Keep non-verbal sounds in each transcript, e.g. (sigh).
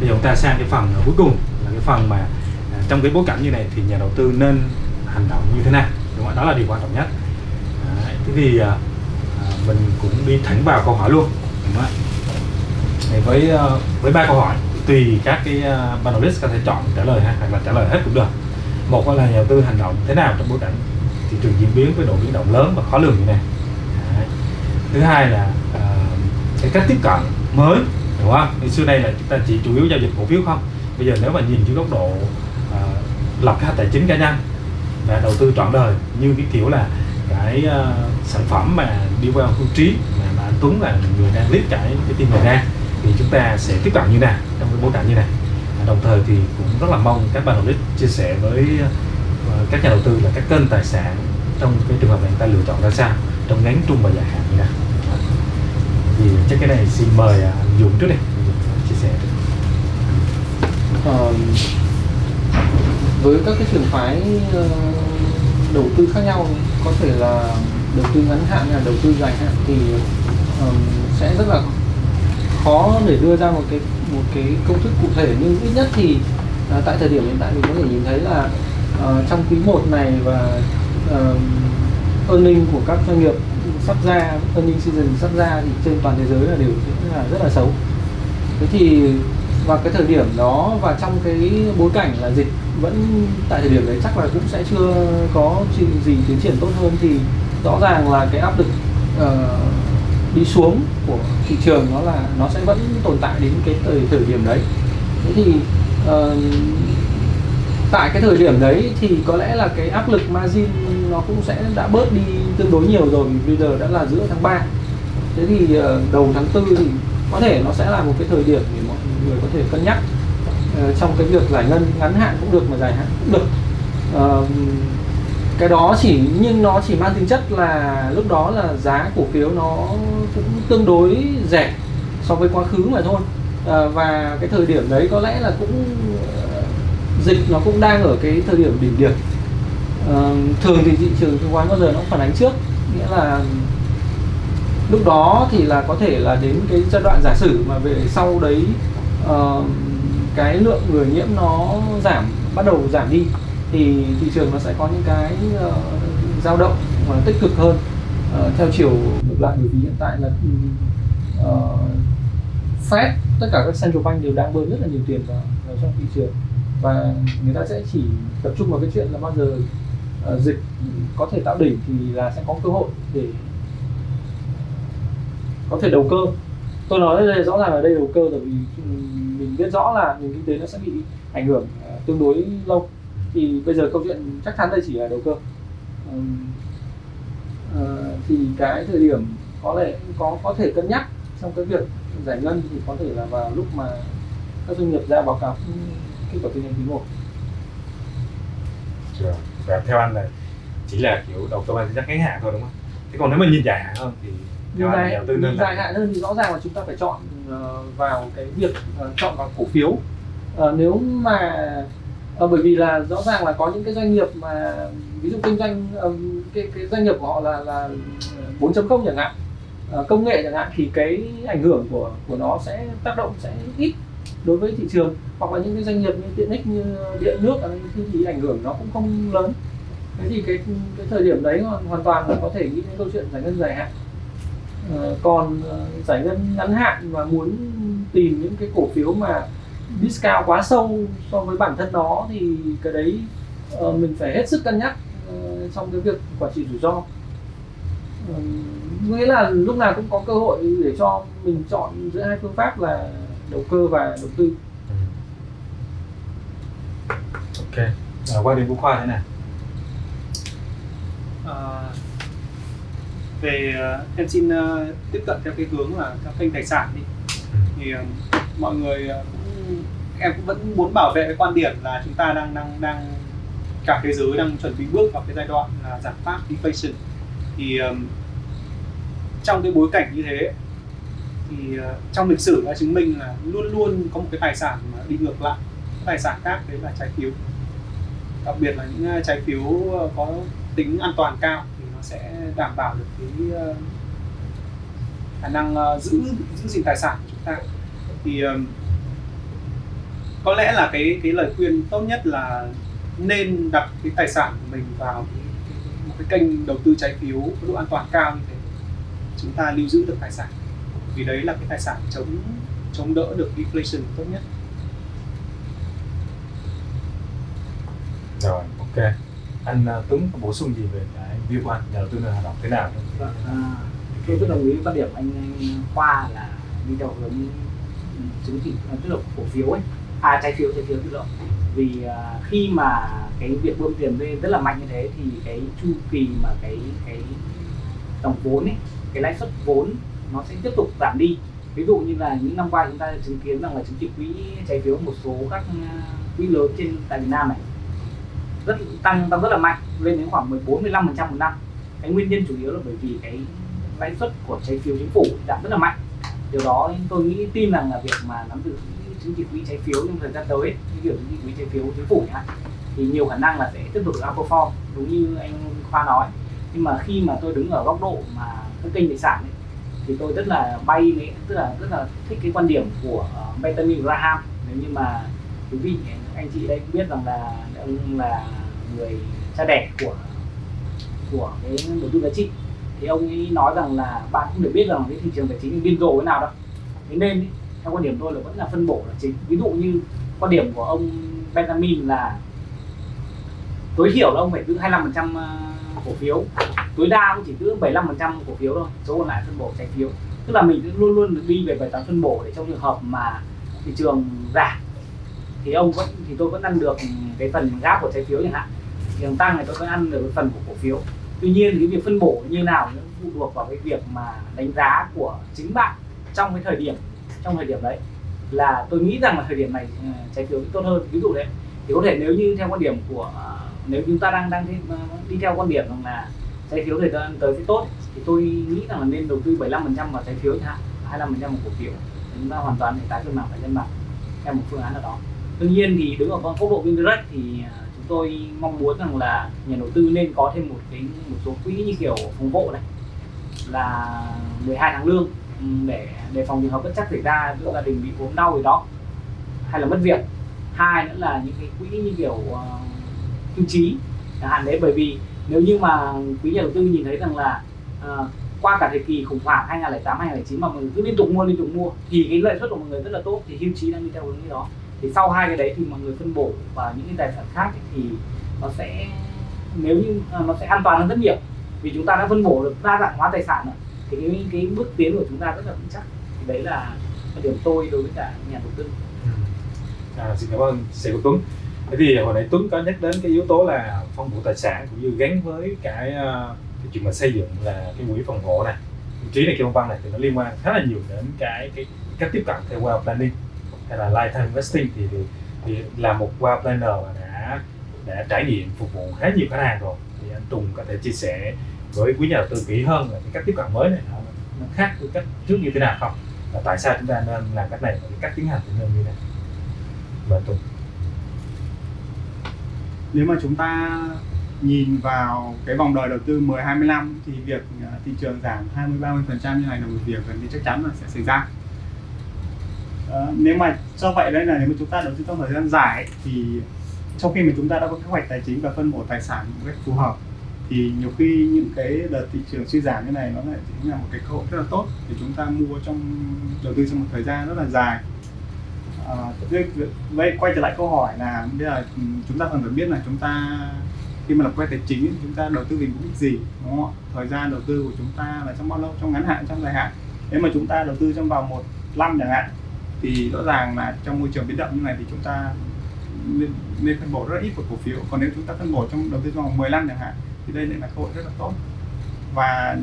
bây giờ chúng ta sang cái phần à, cuối cùng là cái phần mà à, trong cái bối cảnh như này thì nhà đầu tư nên hành động như thế nào đúng không? đó là điều quan trọng nhất Đấy, thế thì à, à, mình cũng đi thẳng vào câu hỏi luôn đúng không? Với với ba câu hỏi tùy các cái uh, panelist có thể chọn trả lời ha hoặc là trả lời hết cũng được một là nhà đầu tư hành động thế nào trong bối cảnh thị trường diễn biến với độ biến động lớn và khó lường như này Đấy. thứ hai là uh, cái cách tiếp cận mới đúng không? Thì xưa nay là chúng ta chỉ chủ yếu giao dịch cổ phiếu không? Bây giờ nếu mà nhìn dưới góc độ à, lập kế hoạch tài chính cá nhân và đầu tư trọn đời như cái kiểu là cái uh, sản phẩm mà đi vào hưu trí mà, mà anh Tuấn là người đang lead cái cái team này ra thì chúng ta sẽ tiếp cận như nào trong cái bối cảnh như này à, đồng thời thì cũng rất là mong các bạn đầu tư chia sẻ với uh, các nhà đầu tư là các kênh tài sản trong cái trường hợp này người ta lựa chọn ra sao trong ngắn trung và dài hạn như nào thì chắc cái này xin mời à, anh Dũng trước đi. Chia sẻ Ờ, với các cái trường phái ờ, đầu tư khác nhau có thể là đầu tư ngắn hạn hay là đầu tư dài hạn thì ờm, sẽ rất là khó để đưa ra một cái một cái công thức cụ thể. Nhưng ít nhất thì uh, tại thời điểm hiện tại mình có thể nhìn thấy là uh, trong quý 1 này và uh, earning của các doanh nghiệp sắp ra earning season sắp ra thì trên toàn thế giới là đều rất là rất là xấu. Thế thì và cái thời điểm đó và trong cái bối cảnh là dịch vẫn tại thời điểm đấy chắc là cũng sẽ chưa có gì, gì tiến triển tốt hơn thì rõ ràng là cái áp lực uh, đi xuống của thị trường nó là nó sẽ vẫn tồn tại đến cái thời thời điểm đấy. Thế thì uh, tại cái thời điểm đấy thì có lẽ là cái áp lực margin nó cũng sẽ đã bớt đi tương đối nhiều rồi, vì bây giờ đã là giữa tháng 3 thế thì ờ, đầu tháng 4 thì có thể nó sẽ là một cái thời điểm để mọi người có thể cân nhắc. Ờ, trong cái việc giải ngân ngắn hạn cũng được mà dài hạn cũng được. Ờ, cái đó chỉ, nhưng nó chỉ mang tính chất là lúc đó là giá cổ phiếu nó cũng tương đối rẻ so với quá khứ mà thôi. Và cái thời điểm đấy có lẽ là cũng dịch nó cũng đang ở cái thời điểm đỉnh điểm. Ờ, thường thì thị trường chứng khoán bao giờ nó cũng phản ánh trước nghĩa là lúc đó thì là có thể là đến cái giai đoạn giả sử mà về sau đấy uh, cái lượng người nhiễm nó giảm bắt đầu giảm đi thì thị trường nó sẽ có những cái ờ, dao động mà tích cực hơn. Uh, theo chiều ngược lại bởi vì hiện tại là uh, Fed tất cả các central bank đều đang bơm rất là nhiều tiền vào, vào trong thị trường và người ta sẽ chỉ tập trung vào cái chuyện là bao giờ uh, dịch có thể tạo đỉnh thì là sẽ có cơ hội để có thể đầu cơ. Tôi nói đây rõ ràng là đây đầu cơ là vì mình biết rõ là nền kinh tế nó sẽ bị ảnh hưởng uh, tương đối lâu. Thì bây giờ câu chuyện chắc chắn đây chỉ là đầu cơ. Ừm, ờ, thì cái thời điểm có lẽ có có thể cân nhắc trong cái việc giải ngân thì có thể là vào lúc mà các doanh nghiệp ra báo cáo kết quả kinh doanh quý 1 Rồi. và theo anh là chỉ là kiểu đầu mang tính chất ngắn hạn thôi đúng không? Thế còn nếu mà nhìn dài hạn hơn thì theo nhìn anh dài, đầu tư nên hạn hơn thì rõ ràng là chúng ta phải chọn ờ, vào cái việc ờ, chọn vào cổ phiếu. Ờ, nếu mà ờ, bởi vì là rõ ràng là có những cái doanh nghiệp mà ví dụ kinh doanh cái cái doanh nghiệp của họ là là 4.0 chẳng hạn công nghệ chẳng hạn thì cái ảnh hưởng của của nó sẽ tác động sẽ ít đối với thị trường hoặc là những cái doanh nghiệp như tiện ích như điện nước à, thì- thì ảnh hưởng nó cũng không lớn. Thế thì cái cái thời điểm đấy hoàn, hoàn toàn là có thể nghĩ đến câu chuyện giải ngân dài hạn. À, còn uh, giải ngân ngắn hạn mà muốn tìm những cái cổ phiếu mà discount quá sâu so với bản thân nó thì cái đấy uh, mình phải hết sức cân nhắc uh, trong cái việc quản trị rủi ro. Nghĩa là lúc nào cũng có cơ hội để cho mình chọn giữa hai phương pháp là đầu cơ và đầu tư. Ừ. ok. À, quan điểm của khoa thế nào? Ờ, về ờ, em xin ờ, tiếp cận theo cái hướng là các kênh tài sản đi. Thì ờ, mọi người cũng em cũng vẫn muốn bảo vệ cái quan điểm là chúng ta đang đang đang cả thế giới đang chuẩn bị bước vào cái giai đoạn là giảm phát deflation. Thì ờm, trong cái bối cảnh như thế thì ờ, trong lịch sử đã chứng minh là luôn luôn có một cái tài sản mà đi ngược lại tài sản khác đấy là trái phiếu. Đặc biệt là những ờ, trái phiếu ờ, có tính an toàn cao thì nó sẽ đảm bảo được cái khả năng giữ giữ gìn tài sản của chúng ta. Thì có lẽ là cái cái lời khuyên tốt nhất là nên đặt cái tài sản của mình vào cái, một cái kênh đầu tư trái phiếu có độ an toàn cao như thế. Chúng ta lưu giữ được tài sản vì đấy là cái tài sản chống chống đỡ được inflation tốt nhất. Rồi ok. Anh uh, Tuấn có bổ sung gì về cái view của anh nhà đầu tư nên hoạt động thế nào? Vâng, à, tôi rất đồng ý với quan điểm anh, anh Khoa là đi theo hướng chứng chỉ à, tức là cổ phiếu ấy. À trái phiếu trái phiếu tự động vì à, khi mà cái việc bơm tiền lên rất là mạnh như thế thì cái chu kỳ mà cái cái dòng vốn ấy cái lãi suất vốn nó sẽ tiếp tục giảm đi. Ví dụ như là những năm qua chúng ta chứng kiến rằng là chứng chỉ quỹ trái phiếu một số các ờ, quỹ lớn trên tại Việt Nam này rất tăng tăng rất là mạnh lên đến khoảng 14 15 phần trăm một năm. Cái nguyên nhân chủ yếu là bởi vì cái lãi suất của trái phiếu chính phủ giảm rất là mạnh. Điều đó tôi nghĩ tin rằng là việc mà nắm giữ chứng chỉ quỹ trái phiếu trong thời gian tới cái kiểu chứng chỉ quỹ trái phiếu chính phủ nhá, thì nhiều khả năng là sẽ tiếp tục outperform đúng như anh Khoa nói. Nhưng mà khi mà tôi đứng ở góc độ mà các kênh tài sản ấy, thì tôi rất là bay với tức là rất là thích cái quan điểm của ờ, Benjamin Graham. Nếu như mà quý vị anh chị đây cũng biết rằng là ông là người cha đẻ của của cái đầu tư giá trị. Thì ông ấy nói rằng là bạn cũng được biết rằng cái thị trường tài chính điên rồ thế nào đâu thế nên ý, theo quan điểm tôi là vẫn là phân bổ là chính. Ví dụ như quan điểm của ông Benjamin là tối thiểu là ông phải giữ 25% ờ, cổ phiếu tối đa cũng chỉ cứ 75% cổ phiếu thôi, số còn lại phân bổ trái phiếu. Tức là mình luôn luôn đi về bài toán phân bổ để trong trường hợp mà thị trường giảm, thì ông vẫn, thì tôi vẫn ăn được cái phần gáp của trái phiếu chẳng hạn. Thị trường tăng thì tôi vẫn ăn được cái phần của cổ phiếu. Tuy nhiên cái việc phân bổ như nào nó phụ thuộc vào cái việc mà đánh giá của chính bạn trong cái thời điểm, trong thời điểm đấy. Là tôi nghĩ rằng là thời điểm này ờ, trái phiếu tốt hơn. Ví dụ đấy thì có thể nếu như theo quan điểm của ờ, nếu chúng ta đang đang đi ờ, theo quan điểm rằng là trái phiếu thời gian tới sẽ tốt. Thì tôi nghĩ rằng là nên đầu tư 75% vào trái phiếu chẳng hạn 25% vào cổ phiếu. Chúng ta hoàn toàn thể tái cân bằng phải cân bằng theo một phương án nào đó. Tuy nhiên thì đứng ở con góc độ Vindirect thì à, chúng tôi mong muốn rằng là nhà đầu tư nên có thêm một cái một số quỹ như kiểu phòng hộ này là 12 tháng lương để đề phòng trường hợp bất chắc xảy ra giữa gia đình bị ốm đau gì đó hay là mất việc. Hai nữa là những cái quỹ như kiểu uh, hưu trí chẳng hạn đấy bởi vì nếu như mà quý nhà đầu tư nhìn thấy rằng là uh, qua cả thời kỳ khủng hoảng 2008 2009 mà mọi người cứ liên tục mua liên tục mua thì cái lợi suất của mọi người rất là tốt thì hưu trí đang đi theo hướng như đó. Thì sau hai cái đấy thì mọi người phân bổ vào những cái tài sản khác ấy, thì nó sẽ nếu như uh, nó sẽ an toàn hơn rất nhiều. Vì chúng ta đã phân bổ được đa dạng hóa tài sản rồi thì cái cái bước tiến của chúng ta rất là vững chắc. Thì đấy là điểm tôi đối với cả nhà đầu tư. Ừ. À, xin cảm ơn sếp của Tuấn. Thế thì hồi nãy Tuấn có nhắc đến cái yếu tố là phân bổ tài sản cũng như gắn với cái, ờ, cái chuyện mà xây dựng là cái quỹ phòng hộ này. Trí này kia văn này thì nó liên quan khá là nhiều đến cái cái cách tiếp cận theo wealth planning hay là lifetime investing thì, thì thì là một wealth planner mà đã đã trải nghiệm phục vụ khá nhiều khách hàng rồi. Thì anh Tùng có thể chia sẻ với quý nhà đầu tư kỹ hơn là cái cách tiếp cận mới này nó, nó khác với cách trước như thế nào không? Và tại sao chúng ta nên làm cách này và cái cách tiến hành thì nên như thế nào? Và anh Tùng nếu mà chúng ta nhìn vào cái vòng đời đầu tư 10 20 năm thì việc à, thị trường giảm 20 30 phần trăm như này là một việc gần như chắc chắn là sẽ xảy ra. Ờ, nếu mà do vậy đây là nếu mà chúng ta đầu tư trong thời gian dài ấy, thì trong khi mà chúng ta đã có kế hoạch tài chính và phân bổ tài sản một cách phù hợp thì nhiều khi những cái đợt thị trường suy giảm như này nó lại chính là một cái cơ hội rất là tốt để chúng ta mua trong đầu tư trong một thời gian rất là dài à, vậy quay trở lại câu hỏi là bây giờ ừ, chúng ta cần phải biết là chúng ta khi mà lập quay tài chính chúng ta đầu tư vì mục đích gì đúng không ạ? Thời gian đầu tư của chúng ta là trong bao lâu? Trong ngắn hạn trong dài hạn? Nếu mà chúng ta đầu tư trong vòng một năm chẳng hạn thì rõ ràng là trong môi trường biến động như này thì chúng ta nên, nên phân bổ rất ít của cổ phiếu. Còn nếu chúng ta phân bổ trong đầu tư trong vòng 10 năm chẳng hạn thì đây lại là cơ hội rất là tốt. Và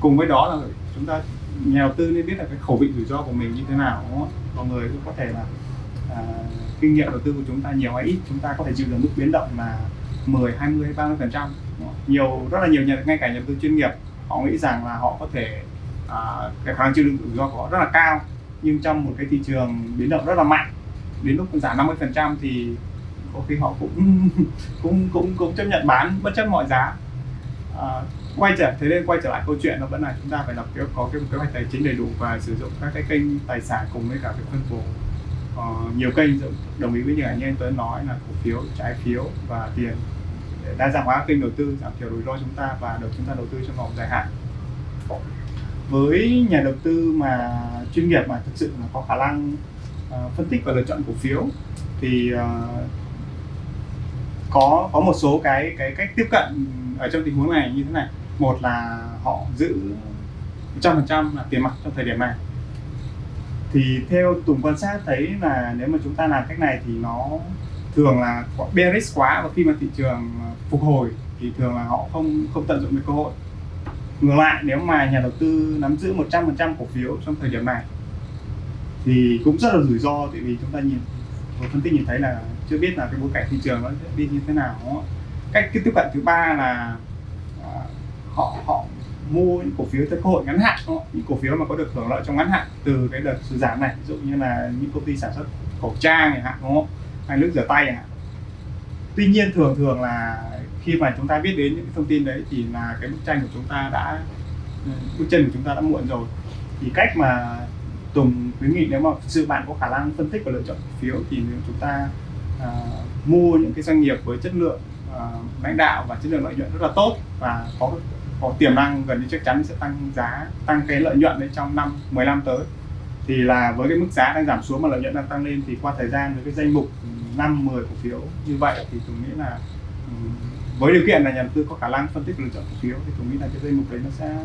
cùng với đó là chúng ta nhà đầu tư nên biết là cái khẩu vị rủi ro của mình như thế nào mọi người cũng có thể là à, kinh nghiệm đầu tư của chúng ta nhiều hay ít chúng ta có thể chịu được mức biến động là 10, 20 hay 30 phần trăm nhiều rất là nhiều nhà ngay cả nhà đầu tư chuyên nghiệp họ nghĩ rằng là họ có thể à, cái khả năng chịu đựng rủi ro của họ rất là cao nhưng trong một cái thị trường biến động rất là mạnh đến lúc giảm 50 phần trăm thì có khi họ cũng (laughs) cũng cũng cũng chấp nhận bán bất chấp mọi giá. À, quay trở thế nên quay trở lại câu chuyện nó vẫn là chúng ta phải lập kế có cái kế hoạch tài chính đầy đủ và sử dụng các cái kênh tài sản cùng với cả cái phân bổ uh, nhiều kênh đồng ý với những anh em Tuấn nói là cổ phiếu, trái phiếu và tiền để đa dạng hóa kênh đầu tư, giảm thiểu rủi ro chúng ta và được chúng ta đầu tư trong vòng dài hạn. Với nhà đầu tư mà chuyên nghiệp mà thực sự là có khả năng uh, phân tích và lựa chọn cổ phiếu thì uh, có có một số cái cái cách tiếp cận ở trong tình huống này như thế này. Một là họ giữ 100% là tiền mặt trong thời điểm này. Thì theo Tùng quan sát thấy là nếu mà chúng ta làm cách này thì nó thường là bearish quá và khi mà thị trường phục hồi thì thường là họ không không tận dụng được cơ hội. Ngược lại, nếu mà nhà đầu tư nắm giữ 100% cổ phiếu trong thời điểm này thì cũng rất là rủi ro, tại vì chúng ta nhìn vừa phân tích nhìn thấy là chưa biết là cái bối cảnh thị trường nó sẽ đi như thế nào. Cách cái tiếp cận thứ ba là họ họ mua những cổ phiếu theo cơ hội ngắn hạn đúng không? những cổ phiếu mà có được hưởng lợi trong ngắn hạn từ cái đợt sụt giảm này ví dụ như là những công ty sản xuất khẩu trang chẳng hạn đúng không? Hay nước rửa tay chẳng hạn. Tuy nhiên thường thường là khi mà chúng ta biết đến những thông tin đấy thì là cái bức tranh của chúng ta đã ừ, bức chân của chúng ta đã muộn rồi. Thì cách mà Tùng khuyến nghị nếu mà thực sự bạn có khả năng phân tích và lựa chọn cổ phiếu thì nếu chúng ta uh, mua những cái doanh nghiệp với chất lượng uh, lãnh đạo và chất lượng lợi nhuận rất là tốt và có có tiềm năng gần như chắc chắn sẽ tăng giá tăng cái lợi nhuận đấy trong năm 15 tới thì là với cái mức giá đang giảm xuống mà lợi nhuận đang tăng lên thì qua thời gian với cái danh mục ừ, 5 10 cổ phiếu như vậy thì tôi nghĩ là ừ, với điều kiện là nhà đầu tư có khả năng phân tích lựa chọn cổ phiếu thì tôi nghĩ là cái danh mục đấy nó sẽ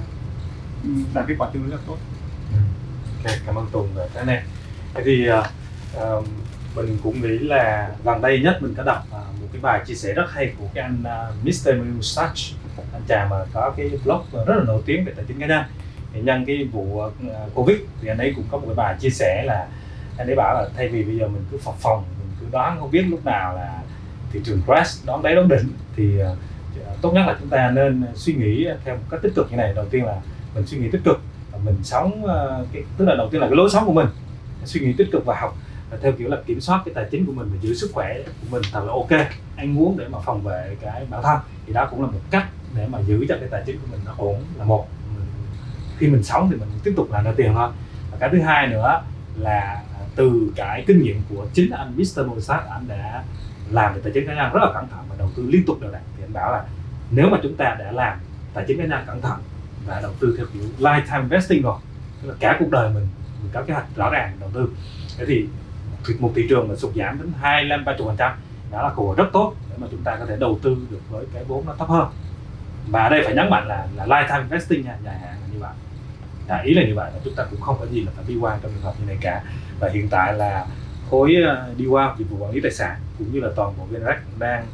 ừ, đạt kết quả tương đối rất tốt. Ok, cảm ơn Tùng về cái này. Thế thì uh, mình cũng nghĩ là gần đây nhất mình có đọc uh, một cái bài chia sẻ rất hay của cái anh ờ, uh, Mr. Mustache chàng mà có cái blog rất là nổi tiếng về tài chính cá nhân thì nhân cái vụ ờ, covid thì anh ấy cũng có một cái bài chia sẻ là anh ấy bảo là thay vì bây giờ mình cứ phòng phòng mình cứ đoán không biết lúc nào là thị trường crash đón đáy đón đỉnh thì ờ, tốt nhất là chúng ta nên suy nghĩ theo một cách tích cực như này. Đầu tiên là mình suy nghĩ tích cực mình sống ờ, cái, tức là đầu tiên là cái lối sống của mình. Suy nghĩ tích cực và học theo kiểu là kiểm soát cái tài chính của mình và giữ sức khỏe của mình thật là ok. Anh muốn để mà phòng vệ cái bản thân thì đó cũng là một cách để mà giữ cho cái tài chính của mình nó ổn là một. Mình, khi mình sống thì mình tiếp tục làm ra tiền thôi. Và cái thứ hai nữa là từ cái kinh nghiệm của chính anh Mr. Mozart anh đã làm về tài chính cá nhân rất là cẩn thận và đầu tư liên tục đều đặn thì anh bảo là nếu mà chúng ta đã làm tài chính cá nhân cẩn thận và đầu tư theo kiểu lifetime investing rồi tức là cả cuộc đời mình mình có kế hoạch rõ ràng đầu tư thế thì một thị trường mà sụt giảm đến hai lên ba chục phần trăm đó là cơ hội rất tốt để mà chúng ta có thể đầu tư được với cái vốn nó thấp hơn và ở đây phải nhấn mạnh là là lifetime investing nha dài hạn là như vậy. À, ý là như vậy là chúng ta cũng không có gì là phải đi qua trong trường hợp như này cả. Và hiện tại là khối ờ, đi qua dịch vụ quản lý tài sản cũng như là toàn bộ VNREX đang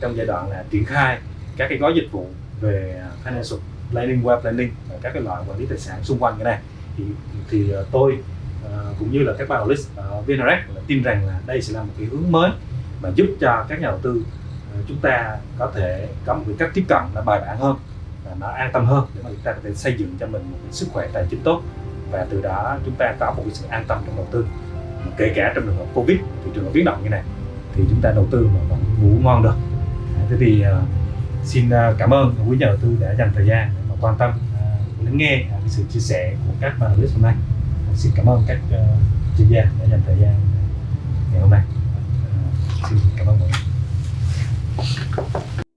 trong giai đoạn là triển khai các cái gói dịch vụ về ờ, financial planning, web planning và các cái loại quản lý tài sản xung quanh cái này. Thì thì ờ, tôi uh, cũng như là các bạn list ở VNREX là tin rằng là đây sẽ là một cái hướng mới mà giúp cho các nhà đầu tư Ờ, chúng ta có thể có một cái cách tiếp cận là bài bản hơn và nó an tâm hơn để mà chúng ta có thể xây dựng cho mình một cái sức khỏe tài chính tốt. Và từ đó chúng ta có một cái sự an tâm trong đầu tư. Kể cả trong trường hợp covid thị trường biến động như này thì chúng ta đầu tư mà vẫn ngủ ngon được. À, thế thì uh, xin uh, cảm ơn quý nhà đầu tư đã dành thời gian để mà quan tâm uh, lắng nghe uh, sự chia sẻ của các panelist hôm nay. Uh, xin cảm ơn các uh, chuyên gia đã dành thời gian ngày hôm nay. Uh, xin cảm ơn mọi người. よし。